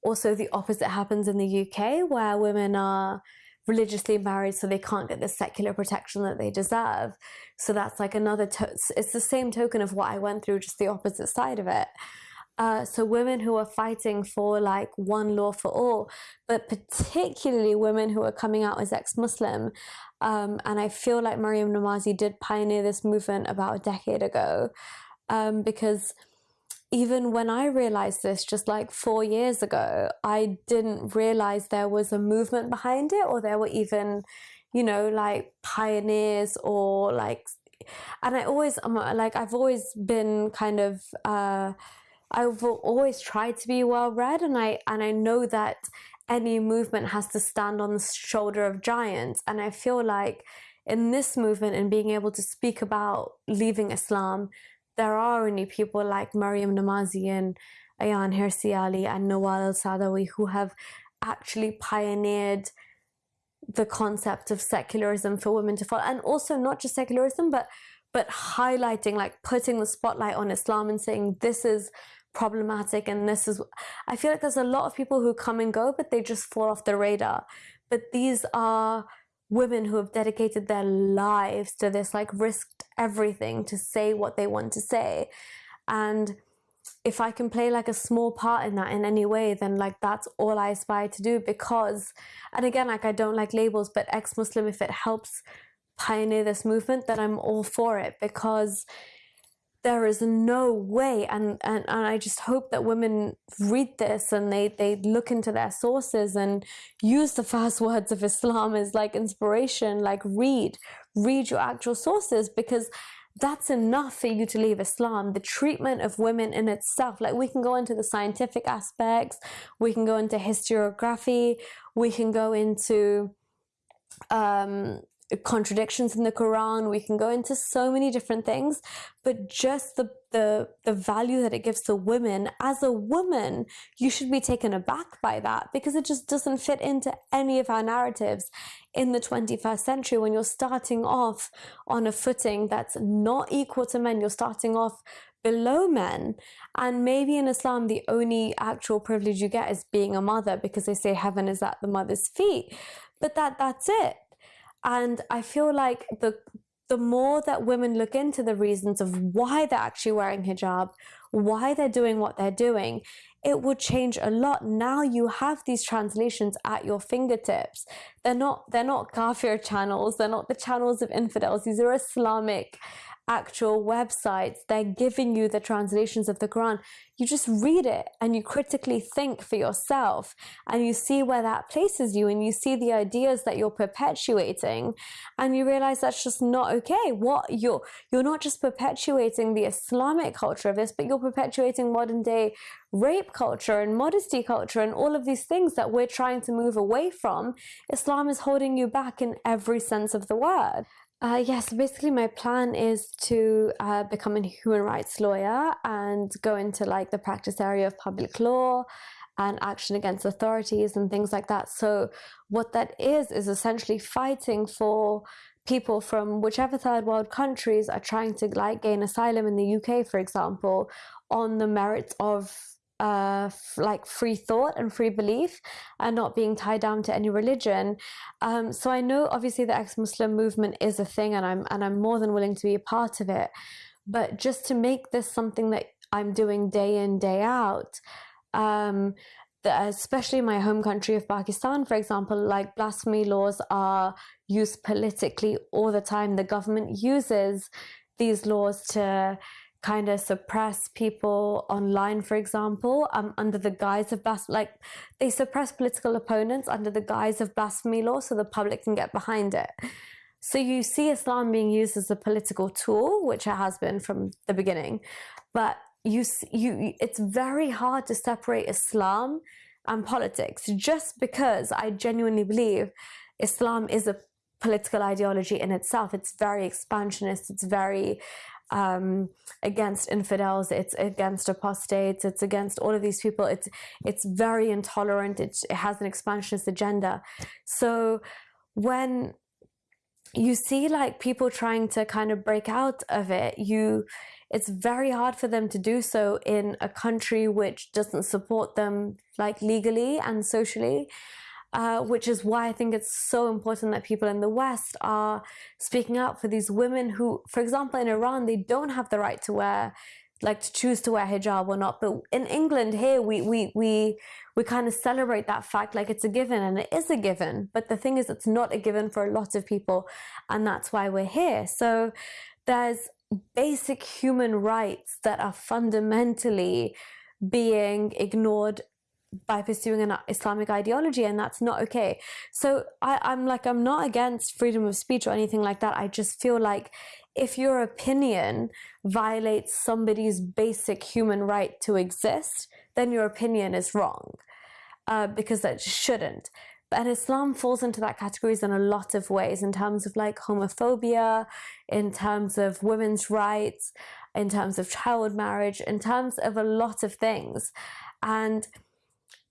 also the opposite happens in the UK where women are religiously married so they can't get the secular protection that they deserve. So that's like another, it's the same token of what I went through, just the opposite side of it. Uh, so women who are fighting for like one law for all, but particularly women who are coming out as ex-Muslim. Um, and I feel like Maryam Namazie did pioneer this movement about a decade ago um, because even when I realized this just like four years ago, I didn't realize there was a movement behind it or there were even, you know, like pioneers or like, and I always, I'm like, I've always been kind of, uh, I've always tried to be well read and I, and I know that any movement has to stand on the shoulder of giants. And I feel like in this movement and being able to speak about leaving Islam, there are only people like Maryam Namazie and Ayaan Hirsi Ali and Nawal al-Saadawi who have actually pioneered the concept of secularism for women to follow and also not just secularism but but highlighting like putting the spotlight on Islam and saying this is problematic and this is I feel like there's a lot of people who come and go but they just fall off the radar. But these are women who have dedicated their lives to this, like risked everything to say what they want to say. And if I can play like a small part in that in any way, then like that's all I aspire to do because, and again, like I don't like labels, but ex Muslim, if it helps pioneer this movement, then I'm all for it because there is no way and, and and I just hope that women read this and they they look into their sources and use the first [laughs] words of Islam as like inspiration like read read your actual sources because that's enough for you to leave Islam. The treatment of women in itself, like we can go into the scientific aspects, we can go into historiography, we can go into um, contradictions in the Quran. We can go into so many different things, but just the the the value that it gives to women as a woman, you should be taken aback by that because it just doesn't fit into any of our narratives in the 21st century when you're starting off on a footing that's not equal to men. You're starting off below men. And maybe in Islam, the only actual privilege you get is being a mother because they say heaven is at the mother's feet. But that that's it. And I feel like the the more that women look into the reasons of why they're actually wearing hijab, why they're doing what they're doing, it would change a lot. Now you have these translations at your fingertips. They're not they're not kafir channels, they're not the channels of infidels. These are Islamic actual websites, they're giving you the translations of the Quran. You just read it and you critically think for yourself and you see where that places you and you see the ideas that you're perpetuating and you realize that's just not okay. What you're you're not just perpetuating the Islamic culture of this, but you're perpetuating modern day rape culture and modesty culture and all of these things that we're trying to move away from. Islam is holding you back in every sense of the word. Uh, yes, basically my plan is to uh, become a human rights lawyer and go into like the practice area of public law and action against authorities and things like that. So what that is is essentially fighting for people from whichever third world countries are trying to like gain asylum in the UK, for example, on the merits of uh, like free thought and free belief and not being tied down to any religion. Um, so I know obviously the ex-Muslim movement is a thing and I'm and I'm more than willing to be a part of it. But just to make this something that I'm doing day in, day out, um, the, especially my home country of Pakistan, for example, like blasphemy laws are used politically all the time. The government uses these laws to kind of suppress people online, for example, um, under the guise of blasphemy. Like they suppress political opponents under the guise of blasphemy law so the public can get behind it. So you see Islam being used as a political tool, which it has been from the beginning, but you you it's very hard to separate Islam and politics just because I genuinely believe Islam is a political ideology in itself. It's very expansionist. It's very um, against infidels, it's against apostates, it's against all of these people. It's it's very intolerant. It's, it has an expansionist agenda. So when you see like people trying to kind of break out of it, you it's very hard for them to do so in a country which doesn't support them like legally and socially. Uh, which is why I think it's so important that people in the West are speaking out for these women who, for example, in Iran, they don't have the right to wear, like to choose to wear hijab or not. But in England here, we we we we kind of celebrate that fact like it's a given, and it is a given. But the thing is, it's not a given for a lot of people, and that's why we're here. So there's basic human rights that are fundamentally being ignored by pursuing an Islamic ideology, and that's not okay. So I, I'm like, I'm not against freedom of speech or anything like that. I just feel like if your opinion violates somebody's basic human right to exist, then your opinion is wrong uh, because that shouldn't. And Islam falls into that categories in a lot of ways, in terms of like homophobia, in terms of women's rights, in terms of child marriage, in terms of a lot of things. And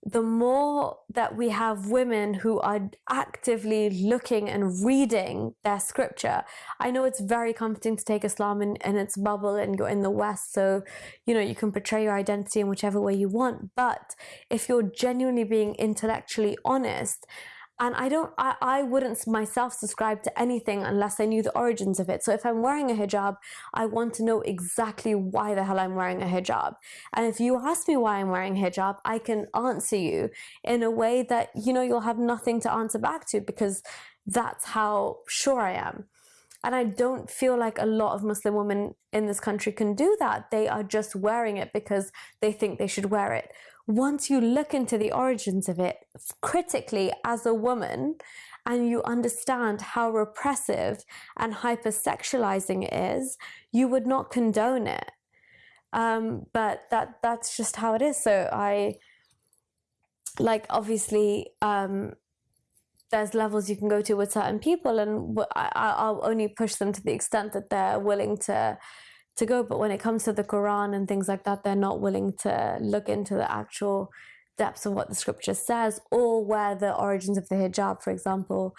the more that we have women who are actively looking and reading their scripture, I know it's very comforting to take Islam in, in its bubble and go in the West, so you know you can portray your identity in whichever way you want. But if you're genuinely being intellectually honest and I don't, I, I wouldn't myself subscribe to anything unless I knew the origins of it. So if I'm wearing a hijab, I want to know exactly why the hell I'm wearing a hijab. And if you ask me why I'm wearing hijab, I can answer you in a way that, you know, you'll have nothing to answer back to because that's how sure I am. And I don't feel like a lot of Muslim women in this country can do that. They are just wearing it because they think they should wear it once you look into the origins of it critically as a woman and you understand how repressive and hypersexualizing it is, you would not condone it. Um, but that that's just how it is. So I like obviously um, there's levels you can go to with certain people, and I, will only push them to the extent that they're willing to to go. But when it comes to the Quran and things like that, they're not willing to look into the actual depths of what the scripture says or where the origins of the hijab, for example,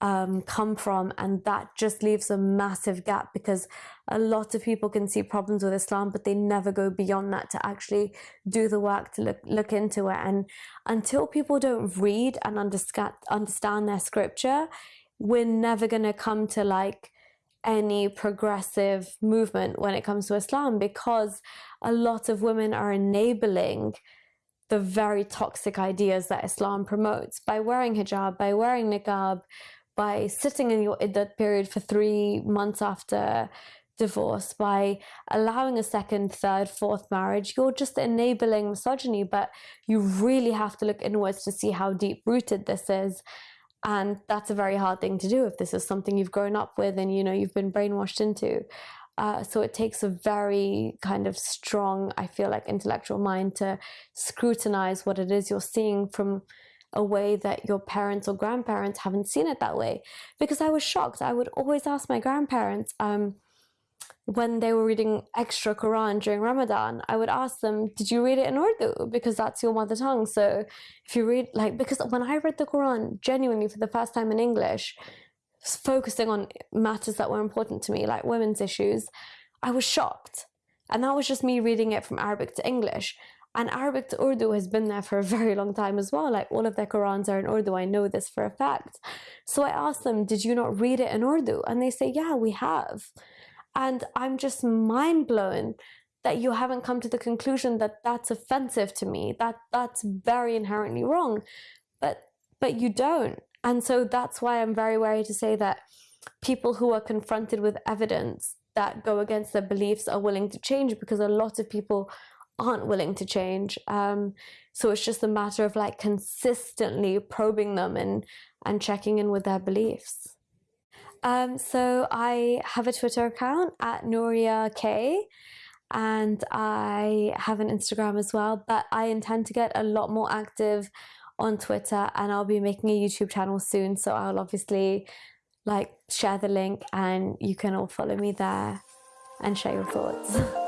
um, come from. And that just leaves a massive gap because a lot of people can see problems with Islam, but they never go beyond that to actually do the work to look, look into it. And until people don't read and understand, understand their scripture, we're never going to come to like any progressive movement when it comes to Islam because a lot of women are enabling the very toxic ideas that Islam promotes by wearing hijab, by wearing niqab, by sitting in your iddat period for three months after divorce, by allowing a second, third, fourth marriage, you're just enabling misogyny. But you really have to look inwards to see how deep rooted this is. And that's a very hard thing to do if this is something you've grown up with and you know you've been brainwashed into. Uh, so it takes a very kind of strong, I feel like, intellectual mind to scrutinize what it is you're seeing from a way that your parents or grandparents haven't seen it that way. Because I was shocked. I would always ask my grandparents um, when they were reading extra Quran during Ramadan, I would ask them, Did you read it in Urdu? Because that's your mother tongue. So if you read, like, because when I read the Quran genuinely for the first time in English, focusing on matters that were important to me, like women's issues, I was shocked. And that was just me reading it from Arabic to English. And Arabic to Urdu has been there for a [laughs] very long time as well. Like all of their Qurans are in Urdu. I know this for a fact. So I asked them, Did you not read it in Urdu? And they say, Yeah, we have. And I'm just mind blown that you haven't come to the conclusion that that's offensive to me, that that's very inherently wrong. But but you don't. And so that's why I'm very wary to say that people who are confronted with evidence that go against their beliefs are willing to change because a lot of people aren't willing to change. Um, so it's just a matter of like consistently probing them and and checking in with their beliefs. Um, so I have a Twitter account at Nuria K and I have an Instagram as well, but I intend to get a lot more active on Twitter and I'll be making a YouTube channel soon. So I'll obviously like share the link and you can all follow me there and share your thoughts. [laughs]